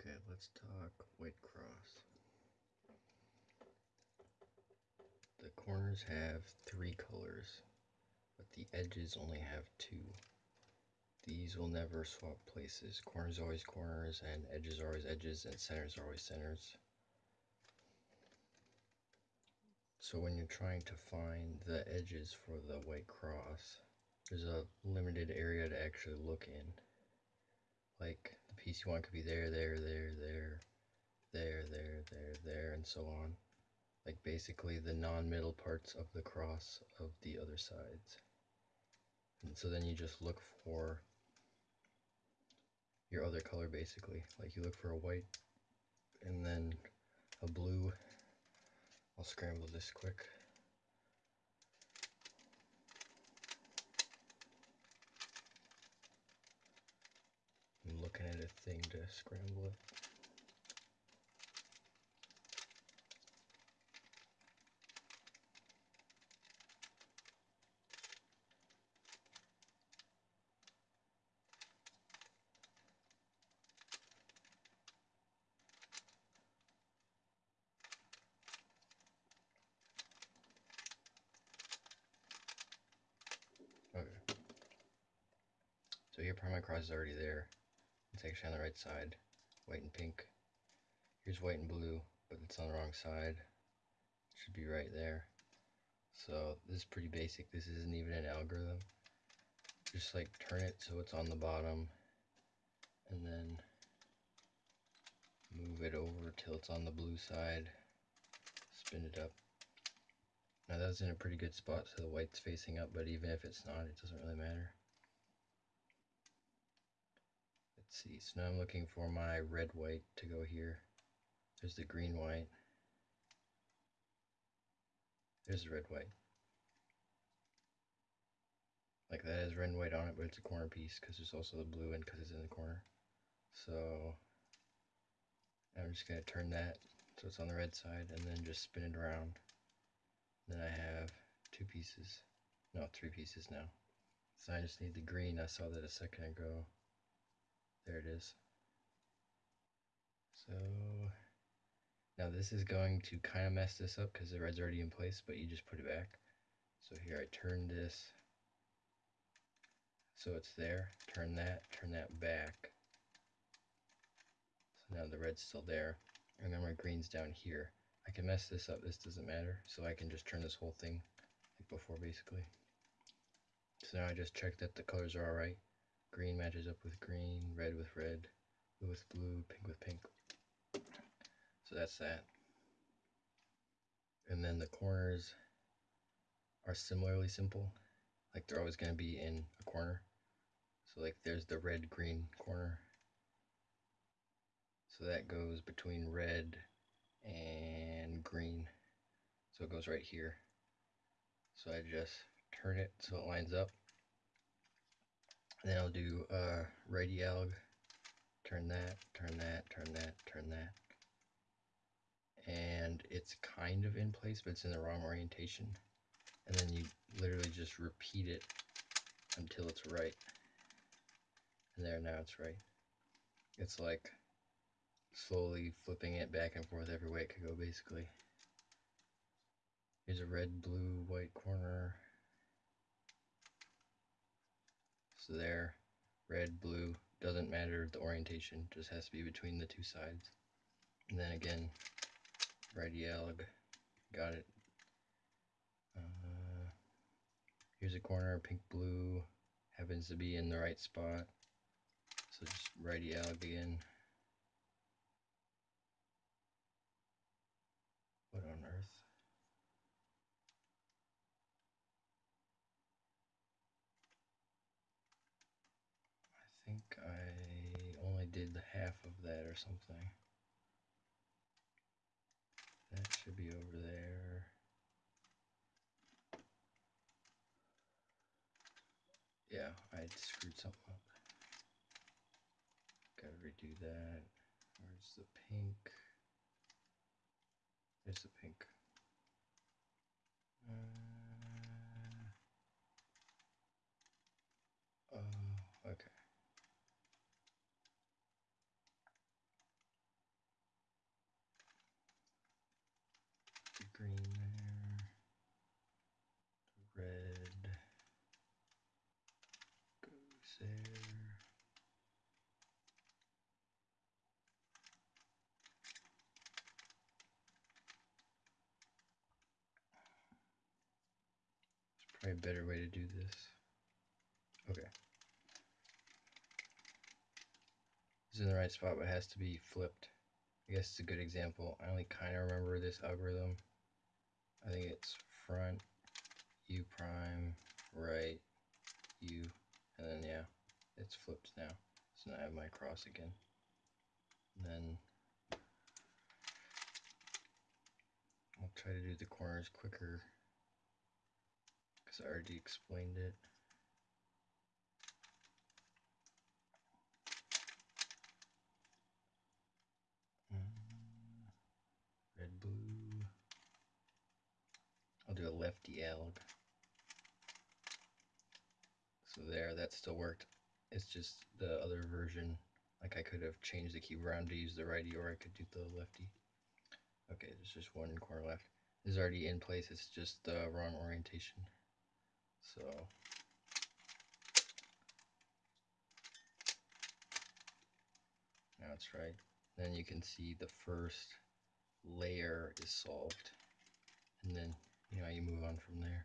Okay, let's talk white cross. The corners have three colors, but the edges only have two. These will never swap places. Corners are always corners, and edges are always edges, and centers are always centers. So when you're trying to find the edges for the white cross, there's a limited area to actually look in. Like piece you want could be there, there, there, there, there, there, there, there, and so on. Like basically the non-middle parts of the cross of the other sides. And so then you just look for your other color basically. Like you look for a white and then a blue. I'll scramble this quick. add a thing to scramble it. Okay. So your permacross is already there. It's actually on the right side, white and pink. Here's white and blue, but it's on the wrong side. It should be right there. So this is pretty basic. This isn't even an algorithm. Just like turn it so it's on the bottom and then move it over till it's on the blue side. Spin it up. Now that's in a pretty good spot so the white's facing up, but even if it's not, it doesn't really matter. Let's see, so now I'm looking for my red white to go here. There's the green white. There's the red white. Like that has red and white on it, but it's a corner piece because there's also the blue and because it's in the corner. So I'm just going to turn that so it's on the red side and then just spin it around. Then I have two pieces, no, three pieces now. So I just need the green. I saw that a second ago. There it is. So now this is going to kind of mess this up because the red's already in place, but you just put it back. So here I turn this so it's there. Turn that, turn that back. So now the red's still there. And then my green's down here. I can mess this up, this doesn't matter. So I can just turn this whole thing like before basically. So now I just check that the colors are alright. Green matches up with green, red with red, blue with blue, pink with pink. So that's that. And then the corners are similarly simple. Like they're always going to be in a corner. So like there's the red green corner. So that goes between red and green. So it goes right here. So I just turn it so it lines up. Then I'll do uh, alg, turn that, turn that, turn that, turn that. And it's kind of in place, but it's in the wrong orientation. And then you literally just repeat it until it's right. And there, now it's right. It's like slowly flipping it back and forth every way it could go, basically. Here's a red, blue, white corner. So there, red, blue, doesn't matter the orientation, just has to be between the two sides. And then again, righty alg, got it. Uh, here's a corner, pink, blue, happens to be in the right spot. So just righty alg again. What on earth? I think I only did the half of that or something. That should be over there. Yeah, I screwed something up. Gotta redo that. Where's the pink? There's the pink. Uh, oh, okay. there. Probably a better way to do this. Okay. It's in the right spot, but it has to be flipped. I guess it's a good example. I only kind of remember this algorithm. I think it's front, u prime, right, u, and then yeah, it's flipped now. So now I have my cross again. And then I'll try to do the corners quicker because I already explained it. Mm, red, blue. I'll do a lefty alg. So there, that still worked. It's just the other version. Like I could have changed the keyboard around to use the righty or I could do the lefty. Okay, there's just one corner left. Is already in place, it's just the wrong orientation. So that's right. Then you can see the first layer is solved. And then, you know, you move on from there.